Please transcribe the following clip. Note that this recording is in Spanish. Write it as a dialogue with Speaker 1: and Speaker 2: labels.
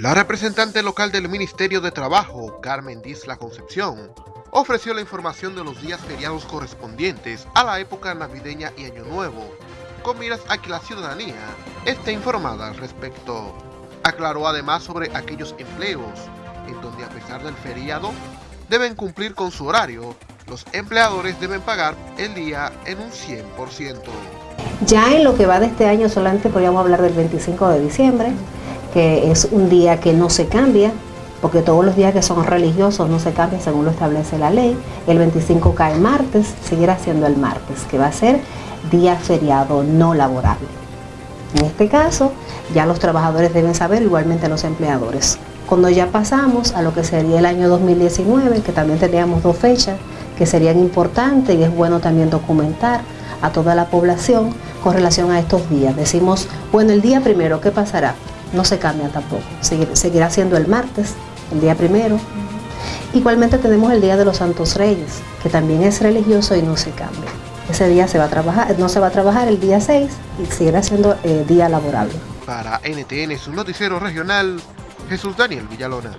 Speaker 1: La representante local del Ministerio de Trabajo, Carmen Disla Concepción, ofreció la información de los días feriados correspondientes a la época navideña y Año Nuevo, con miras a que la ciudadanía esté informada al respecto. Aclaró además sobre aquellos empleos en donde a pesar del feriado deben cumplir con su horario, los empleadores deben pagar el día en un 100%.
Speaker 2: Ya en lo que va de este año solamente podríamos hablar del 25 de diciembre, que es un día que no se cambia, porque todos los días que son religiosos no se cambian según lo establece la ley. El 25 cae martes, seguirá siendo el martes, que va a ser día feriado no laborable. En este caso, ya los trabajadores deben saber, igualmente los empleadores. Cuando ya pasamos a lo que sería el año 2019, que también teníamos dos fechas que serían importantes y es bueno también documentar a toda la población con relación a estos días. Decimos, bueno, el día primero, ¿qué pasará? No se cambia tampoco, seguirá siendo el martes, el día primero. Igualmente tenemos el Día de los Santos Reyes, que también es religioso y no se cambia. Ese día se va a trabajar, no se va a trabajar el día 6 y seguirá siendo eh, día laborable.
Speaker 1: Para NTN, su noticiero regional, Jesús Daniel Villalona.